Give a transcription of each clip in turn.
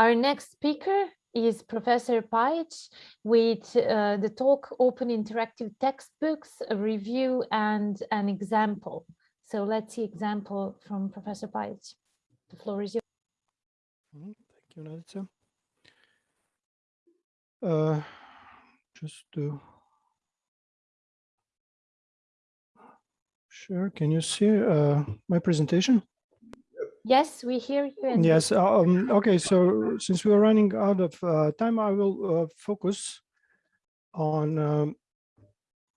Our next speaker is Professor Pajic with uh, the talk Open Interactive Textbooks, a review and an example. So let's see example from Professor Pajic. The floor is yours. Mm-hmm. Thank you, Nadica. Uh, just to share, can you see uh, my presentation? Yes, we hear you. Yes. Um, okay. So since we are running out of uh, time, I will uh, focus on um,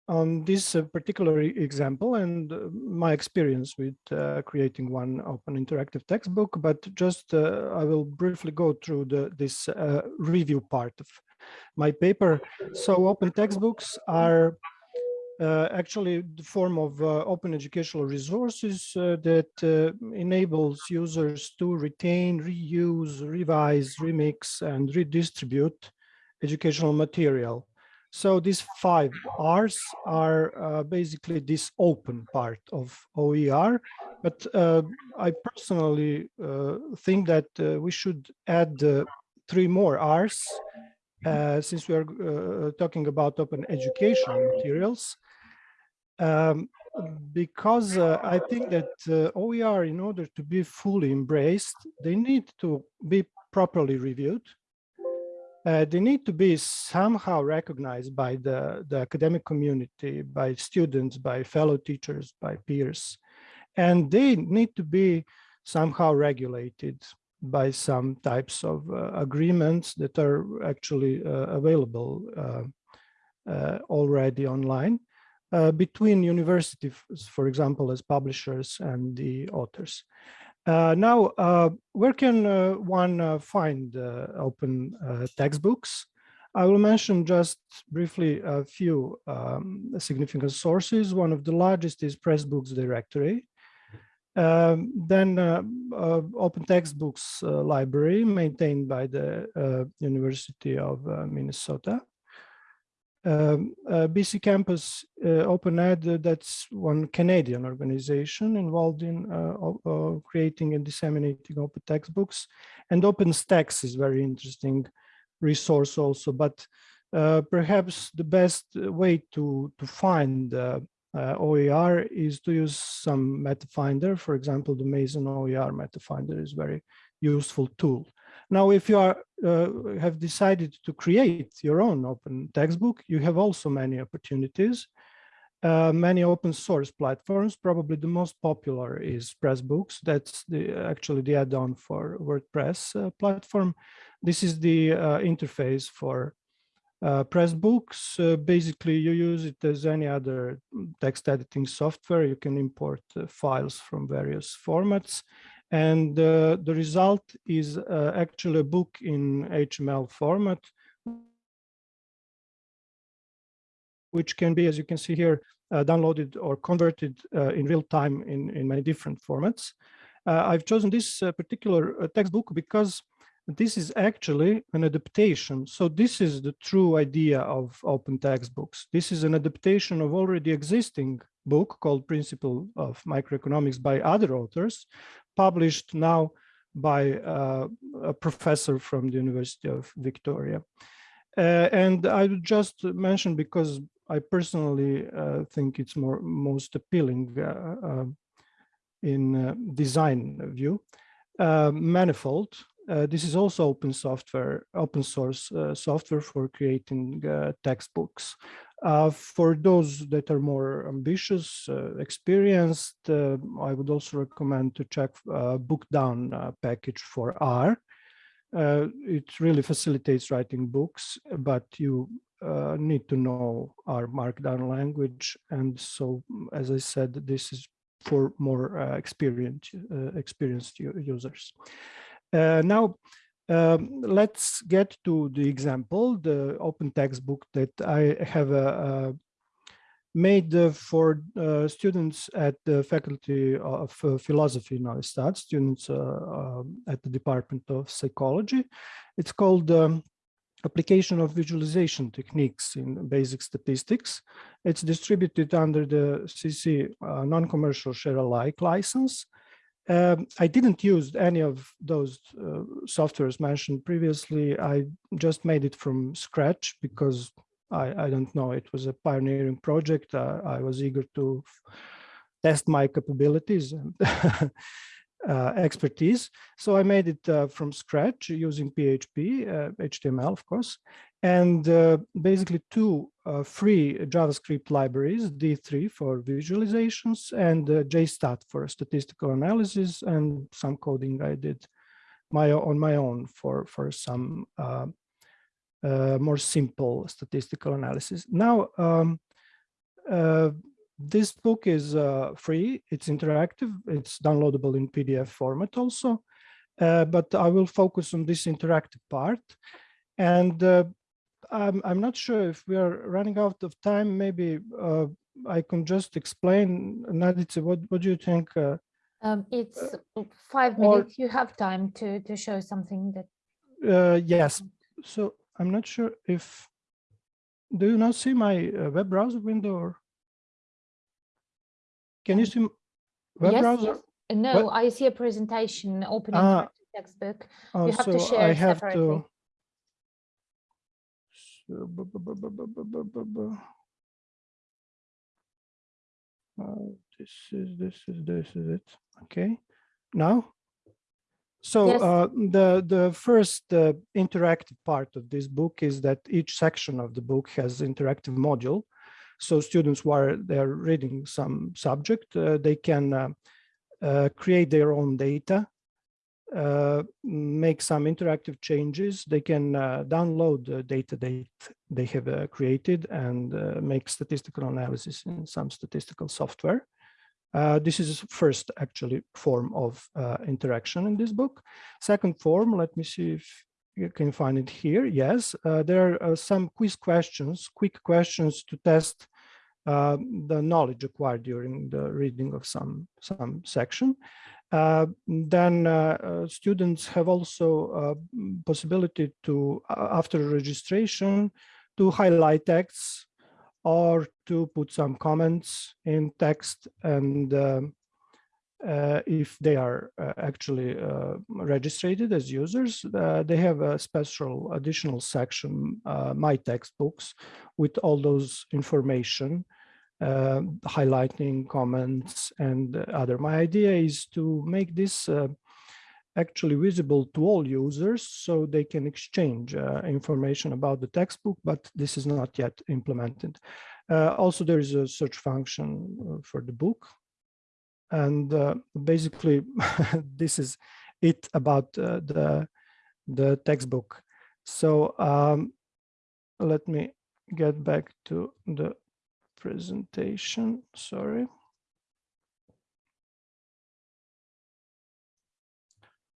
on this uh, particular example and uh, my experience with uh, creating one open interactive textbook. But just uh, I will briefly go through the this review part of my paper. So open textbooks are uh, actually the form of uh, open educational resources uh, that enables users to retain, reuse, revise, remix, and redistribute educational material. So these five R's are uh, basically this open part of OER, but uh, I personally uh, think that we should add three more R's since we are talking about open educational materials um, because uh, I think that uh, OER, in order to be fully embraced, they need to be properly reviewed. Uh, they need to be somehow recognized by the, the academic community, by students, by fellow teachers, by peers. And they need to be somehow regulated by some types of uh, agreements that are actually uh, available uh, already online between universities, for example, as publishers and the authors. Uh, now, uh, where can uh, one find open textbooks? I will mention just briefly a few um, significant sources. One of the largest is Pressbooks Directory. Um, then Open Textbooks Library maintained by the University of Minnesota. Um, uh, BC Campus uh, Open Ed, uh, that's one Canadian organization involved in uh, uh, creating and disseminating open textbooks. And OpenStax is very interesting resource also, but uh, perhaps the best way to, to find OER is to use some meta finder. For example, the Mason OER meta finder is very useful tool. Now, if you are, uh, have decided to create your own open textbook, you have also many opportunities. Uh, many open source platforms, probably the most popular is Pressbooks. That's the actually the add-on for WordPress uh, platform. This is the uh, interface for uh, Pressbooks. Uh, basically, you use it as any other text editing software. You can import files from various formats and uh, the result is uh, actually a book in HTML format, which can be, as you can see here, uh, downloaded or converted uh, in real time in, in many different formats. Uh, I've chosen this uh, particular textbook because this is actually an adaptation. So this is the true idea of open textbooks. This is an adaptation of already existing book called Principle of Microeconomics by other authors, published now by uh, a professor from the University of Victoria. Uh, and I would just mention because I personally uh, think it's more most appealing uh, uh, in uh, design view. Manifold, this is also open software, open source software for creating textbooks. Uh, for those that are more ambitious, uh, experienced, uh, I would also recommend to check uh, Bookdown uh, package for R. Uh, it really facilitates writing books, but you need to know R Markdown language. And so, as I said, this is for more experienced, experienced users. Now, um, let's get to the example, the open textbook that I have uh, uh, made uh, for uh, students at the Faculty of uh, Philosophy Novi Sad, students uh, um, at the Department of Psychology. It's called um, Application of Visualization Techniques in Basic Statistics. It's distributed under the CC non-commercial share alike license. Um, I didn't use any of those uh, softwares mentioned previously. I just made it from scratch because I, I don't know, it was a pioneering project. Uh, I was eager to test my capabilities and uh, expertise. So I made it uh, from scratch using PHP, HTML, uh, of course, and uh, basically two uh, free JavaScript libraries, D3 for visualizations and uh, JSTAT for statistical analysis and some coding I did my on my own for, for some uh, uh, more simple statistical analysis. Now, um, uh, this book is free, it's interactive, it's downloadable in PDF format also, but I will focus on this interactive part. And I'm, I'm not sure if we are running out of time. Maybe uh, I can just explain. Nadice, what, what do you think? Uh, um, it's uh, five minutes. Or, you have time to, to show something that. Uh, yes. So I'm not sure if, do you not see my uh, web browser window? Or can you um, see web yes, browser? Yes. No, what? I see a presentation opening ah, textbook. Oh, you have so to share I have separately. To, uh, this is this is this is it. Okay, now. So yes. uh, the the first uh, interactive part of this book is that each section of the book has interactive module. So students, while they're reading some subject, uh, they can uh, uh, create their own data make some interactive changes. They can uh, download the data they, they have uh, created and uh, make statistical analysis in some statistical software. Uh, this is first actually form of uh, interaction in this book. Second form, let me see if you can find it here. Yes, there are some quiz questions, quick questions to test the knowledge acquired during the reading of some, some section. Uh, then uh, uh, students have also possibility to, after registration, to highlight texts or to put some comments in text and uh, if they are uh, actually uh, registered as users, they have a special additional section, My Textbooks, with all those information uh, highlighting comments and other. My idea is to make this uh, actually visible to all users so they can exchange uh, information about the textbook, but this is not yet implemented. Uh, also, there is a search function uh, for the book. And uh, basically, this is it about the, the textbook. So um, let me get back to the presentation, sorry.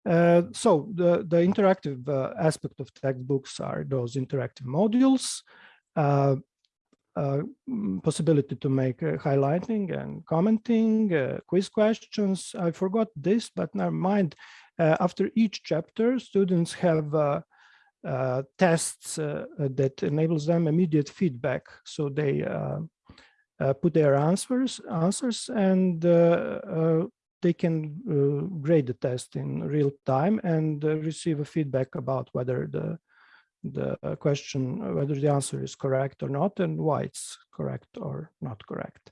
Uh, so the, the interactive uh, aspect of textbooks are those interactive modules, uh, uh possibility to make uh, highlighting and commenting, uh, quiz questions. I forgot this, but never mind. after each chapter, students have tests that enables them immediate feedback. So they uh, put their answers answers and uh, uh, they can grade the test in real time and receive a feedback about whether the the question whether the answer is correct or not and why it's correct or not correct.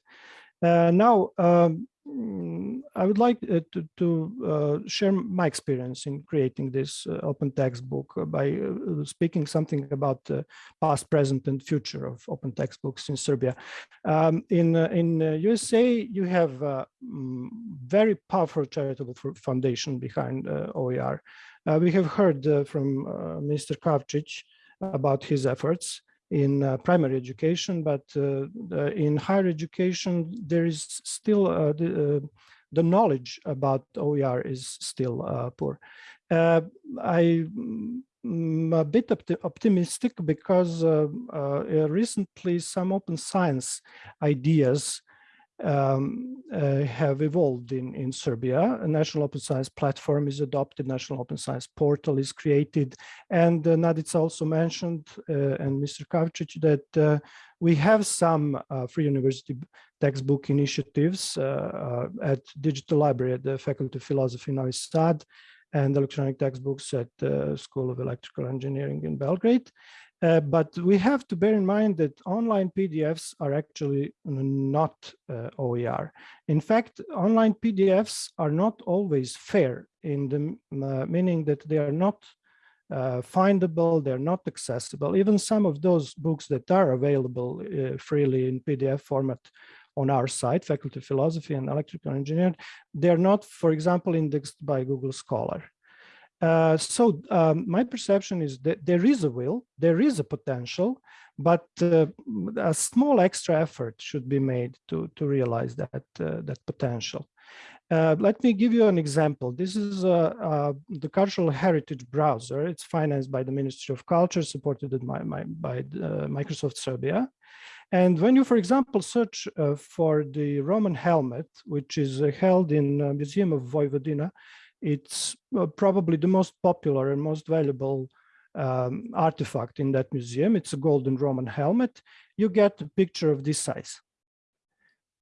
Uh, now, um, I would like uh, to, to uh, share my experience in creating this uh, open textbook by uh, speaking something about the past, present, and future of open textbooks in Serbia. Um, in uh, in USA, uh, you have a mm, very powerful charitable foundation behind OER. we have heard from Mr. Kavcic about his efforts in uh, primary education, but uh, in higher education, there is still uh, the, uh, the knowledge about OER is still uh, poor. Uh, I am a bit opti optimistic because recently some open science ideas um, uh, have evolved in, in Serbia. A national open science platform is adopted, national open science portal is created. And uh, Nadica also mentioned, uh, and Mr. Kavcic, that uh, we have some uh, free university textbook initiatives uh, at Digital Library at the Faculty of Philosophy in Novi Sad and electronic textbooks at the School of Electrical Engineering in Belgrade. Uh, but we have to bear in mind that online PDFs are actually not uh, OER. In fact, online PDFs are not always fair in the uh, meaning that they are not uh, findable, they're not accessible. Even some of those books that are available uh, freely in PDF format on our site, Faculty of Philosophy and Electrical Engineering, they're not, for example, indexed by Google Scholar. Uh, so um, my perception is that there is a will, there is a potential, but uh, a small extra effort should be made to, to realize that, uh, that potential. Uh, let me give you an example. This is uh, the Cultural Heritage Browser. It's financed by the Ministry of Culture, supported by, by, by Microsoft Serbia. And when you, for example, search for the Roman helmet, which is held in Museum of Vojvodina, it's uh, probably the most popular and most valuable um, artifact in that museum. It's a golden Roman helmet. You get a picture of this size.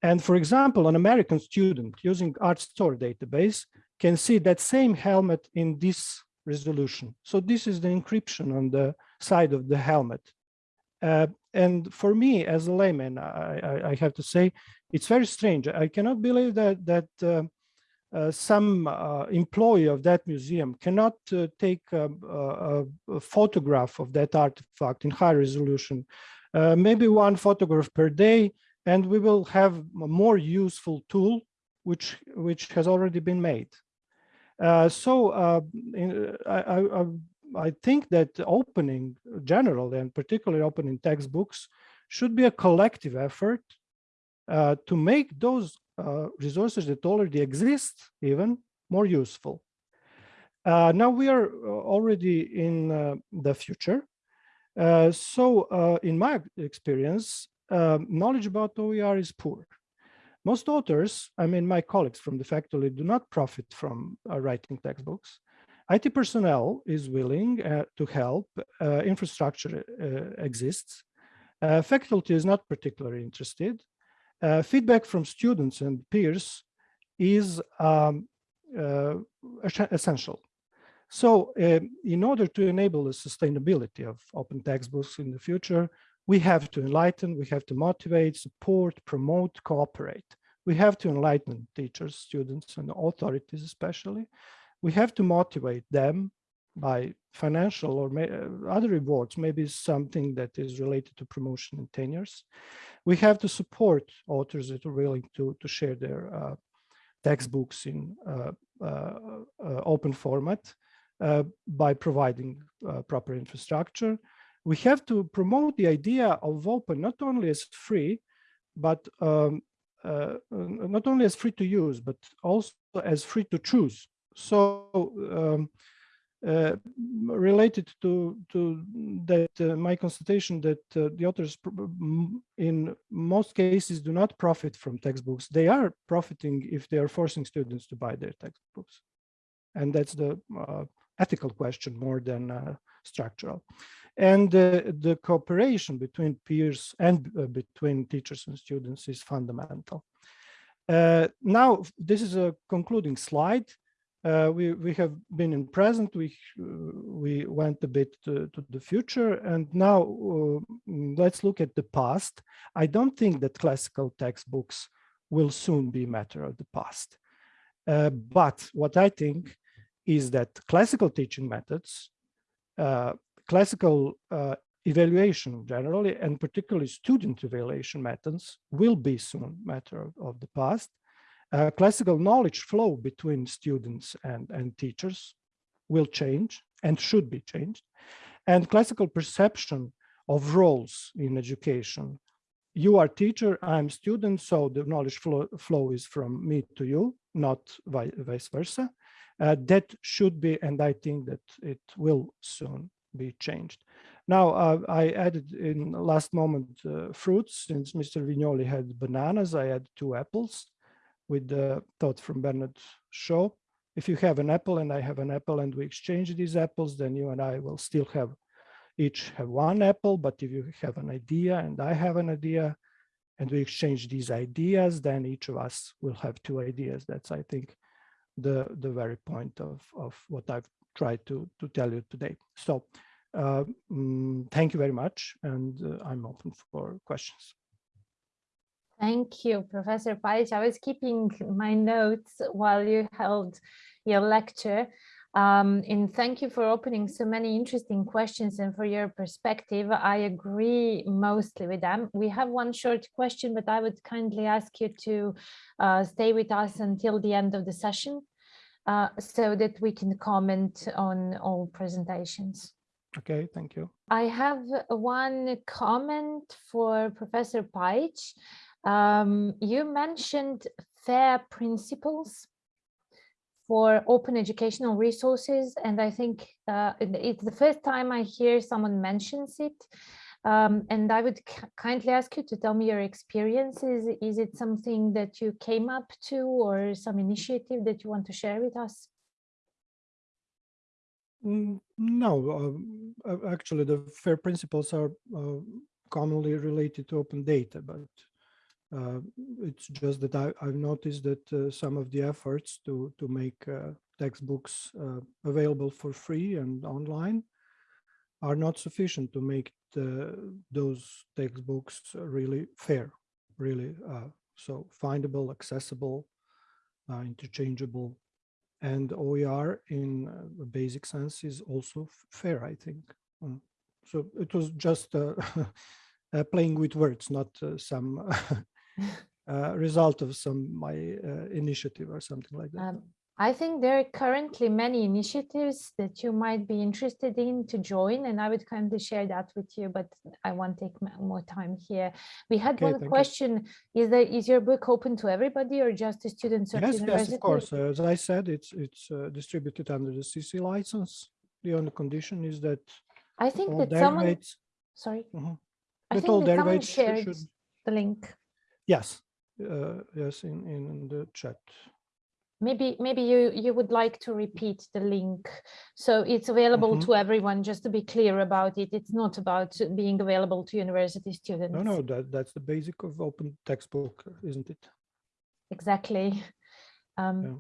And for example, an American student using ARTstor database can see that same helmet in this resolution. So this is the encryption on the side of the helmet. Uh, and for me, as a layman, I, I, I, have to say, it's very strange. I cannot believe that that uh, some uh, employee of that museum cannot uh, take a, a, a, photograph of that artifact in high resolution, uh, maybe one photograph per day, and we will have a more useful tool which which has already been made. Uh, so uh, in, I, I, I think that opening generally and particularly opening textbooks should be a collective effort to make those uh, resources that already exist even more useful. Uh, now we are uh, already in uh, the future. Uh, so uh, in my experience, knowledge about OER is poor. Most authors, I mean, my colleagues from the faculty do not profit from writing textbooks. IT personnel is willing to help, infrastructure exists. faculty is not particularly interested. Uh, feedback from students and peers is um, uh, essential. So uh, in order to enable the sustainability of open textbooks in the future, we have to enlighten, we have to motivate, support, promote, cooperate. We have to enlighten teachers, students, and authorities especially. We have to motivate them by financial or uh, other rewards, maybe something that is related to promotion and tenures. We have to support authors that are willing to, to share their uh, textbooks in uh, uh, uh open format uh, by providing proper infrastructure. We have to promote the idea of open not only as free, but um, not only as free to use, but also as free to choose. So um, uh, related to to that uh, my constatation that uh, the authors in most cases do not profit from textbooks. They are profiting if they are forcing students to buy their textbooks. And that's the uh, ethical question more than uh, structural. And the cooperation between peers and between teachers and students is fundamental. Now this is a concluding slide uh, we we have been in present we we went a bit to, to the future and now uh, let's look at the past. I don't think that classical textbooks will soon be a matter of the past. Uh, but what i think is that classical teaching methods uh, classical uh, evaluation generally and particularly student evaluation methods will be soon matter of, of the past uh, classical knowledge flow between students and, and teachers will change and should be changed. And classical perception of roles in education. You are teacher, I'm student, so the knowledge flow, flow is from me to you, not vice versa. Uh, that should be, and I think that it will soon be changed. Now, uh, I added in last moment uh, fruits, since Mr. Vignoli had bananas, I had two apples with the thought from Bernard Shaw. If you have an apple and I have an apple and we exchange these apples, then you and I will still have each have one apple. But if you have an idea and I have an idea and we exchange these ideas, then each of us will have two ideas. That's, I think, the, the very point of, of what I've tried to, to tell you today. So uh, mm, thank you very much. And uh, I'm open for questions. Thank you, Professor Pajic. I was keeping my notes while you held your lecture. Um, and thank you for opening so many interesting questions and for your perspective. I agree mostly with them. We have one short question, but I would kindly ask you to uh, stay with us until the end of the session uh, so that we can comment on all presentations. Okay, thank you. I have one comment for Professor Pajic. Um, you mentioned FAIR principles for open educational resources, and I think uh, it's the first time I hear someone mentions it. Um, and I would kindly ask you to tell me your experiences. Is it something that you came up to or some initiative that you want to share with us? Mm, No, uh, actually, the FAIR principles are uh, commonly related to open data, but uh, it's just that I, have noticed that uh, some of the efforts to, to make uh, textbooks uh, available for free and online are not sufficient to make the, those textbooks really fair, really uh, so findable, accessible, uh, interchangeable. And OER in a basic sense is also fair, I think. Mm. so it was just playing with words, not some uh, result of some my uh, initiative or something like that. Um, I think there are currently many initiatives that you might be interested in to join, and I would kindly share that with you, but I won't take more time here. We had okay, one question, you. is that is your book open to everybody or just to students yes. Yes, of course. Uh, as I said, it's it's uh, distributed under the CC license. The only condition is that I think that someone, sorry, mm -hmm. I think that someone shared should, the link. Yes, uh, yes, in, in the chat. Maybe maybe you you would like to repeat the link so it's available mm -hmm. to everyone. Just to be clear about it, it's not about being available to university students. No, no, that that's the basic of open textbook, isn't it? Exactly. Um, yeah.